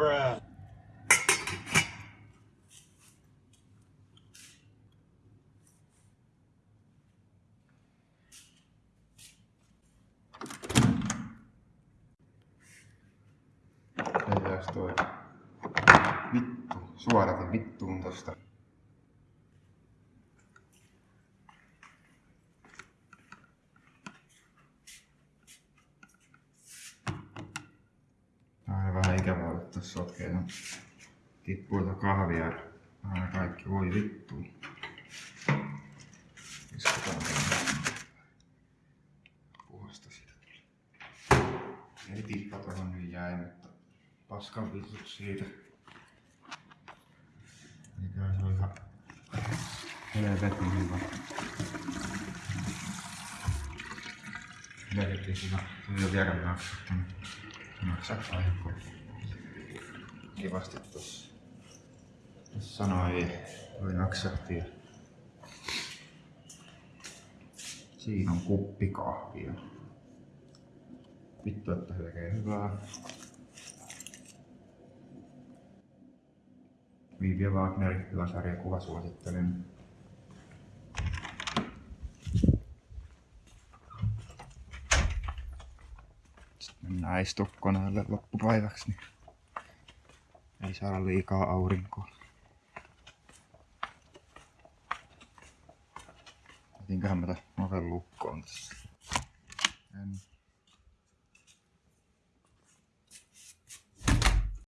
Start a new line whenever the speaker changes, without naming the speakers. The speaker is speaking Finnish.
Bruh. Ei jääks toi. Vittu, suodatin vittuun tosta. Ikävää olla tässä sotkeena. Tippuu tuota kahvia aina kaikki. Voi vittu. Istutaan tänne. Puhasta siitä tuli. Ei tippa tuohon nyt jäi, mutta paskan vitut siitä. Mikä se on ihan helvetin hyvä. Helvetin hyvä. Ei ole vielä maksattanut. Maksaa aikaa. Kivasti. Tossa sanoi, voi naksahtia. Siinä on kuppi kahvia. Vittu, että tekee hyvää. Viivi Wagner, hyvä sarjakuva, suosittelen. Sitten mennään istukkoneelle loppupäiväksi, niin ei saada liikaa aurinkoa. Jätinköhän mä tämän oven lukkoon tässä. En.